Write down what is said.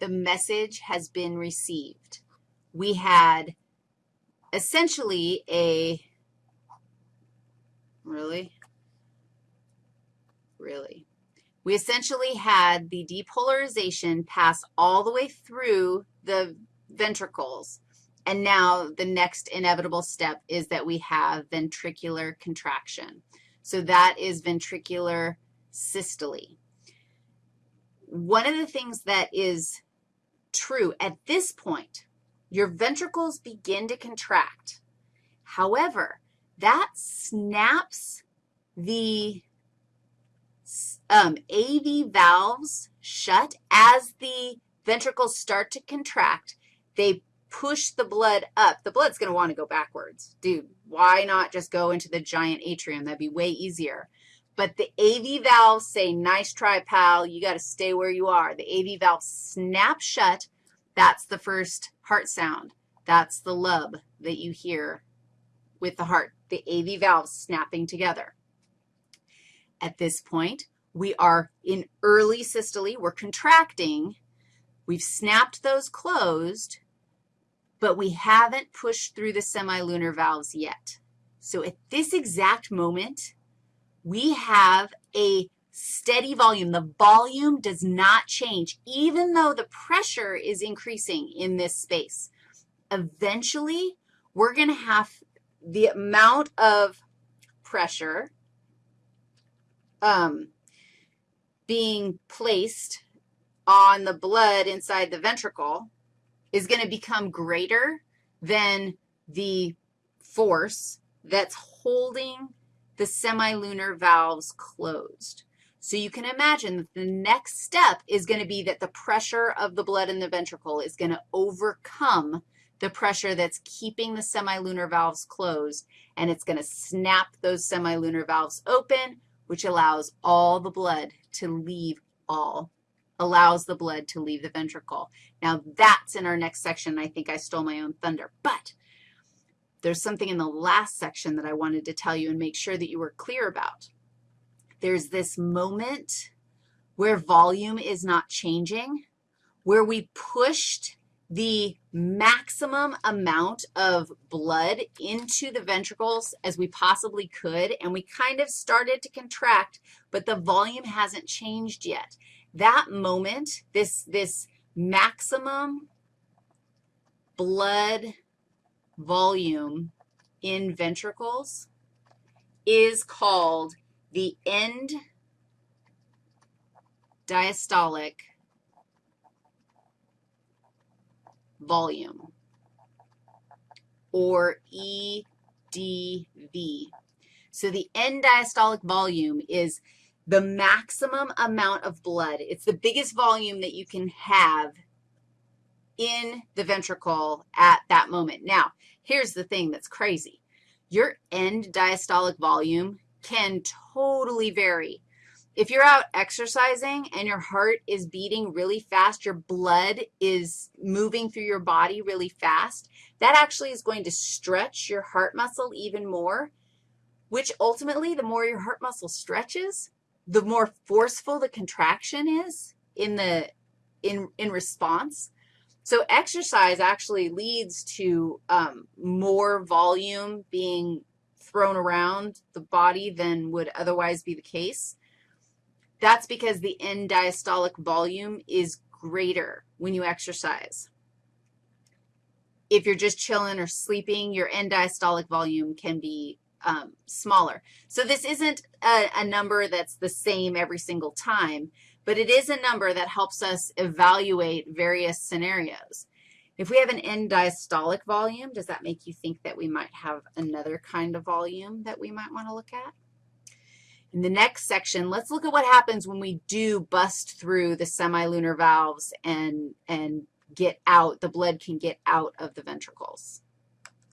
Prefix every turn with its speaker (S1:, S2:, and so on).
S1: the message has been received. We had essentially a, really? Really? We essentially had the depolarization pass all the way through the ventricles, and now the next inevitable step is that we have ventricular contraction. So that is ventricular systole. One of the things that is true at this point, your ventricles begin to contract. However, that snaps the um, AV valves shut as the ventricles start to contract. They push the blood up. The blood's going to want to go backwards. Dude, why not just go into the giant atrium? That'd be way easier. But the AV valves say, nice try, pal. You got to stay where you are. The AV valve snaps shut. That's the first heart sound. That's the lub that you hear with the heart, the AV valves snapping together. At this point, we are in early systole. We're contracting. We've snapped those closed, but we haven't pushed through the semilunar valves yet. So at this exact moment, we have a steady volume. The volume does not change, even though the pressure is increasing in this space. Eventually, we're going to have the amount of pressure um, being placed on the blood inside the ventricle is going to become greater than the force that's holding the semilunar valves closed. So you can imagine that the next step is going to be that the pressure of the blood in the ventricle is going to overcome the pressure that's keeping the semilunar valves closed, and it's going to snap those semilunar valves open, which allows all the blood to leave all, allows the blood to leave the ventricle. Now, that's in our next section. I think I stole my own thunder. But there's something in the last section that I wanted to tell you and make sure that you were clear about. There's this moment where volume is not changing, where we pushed the maximum amount of blood into the ventricles as we possibly could, and we kind of started to contract, but the volume hasn't changed yet. That moment, this, this maximum blood volume in ventricles is called the end diastolic volume, or EDV. So the end diastolic volume is the maximum amount of blood. It's the biggest volume that you can have in the ventricle at that moment. Now, here's the thing that's crazy. Your end diastolic volume can totally vary. If you're out exercising and your heart is beating really fast, your blood is moving through your body really fast, that actually is going to stretch your heart muscle even more, which ultimately, the more your heart muscle stretches, the more forceful the contraction is in, the, in, in response. So exercise actually leads to um, more volume being thrown around the body than would otherwise be the case. That's because the end diastolic volume is greater when you exercise. If you're just chilling or sleeping, your end diastolic volume can be um, smaller. So this isn't a, a number that's the same every single time, but it is a number that helps us evaluate various scenarios. If we have an end diastolic volume, does that make you think that we might have another kind of volume that we might want to look at? In the next section, let's look at what happens when we do bust through the semilunar valves and, and get out, the blood can get out of the ventricles.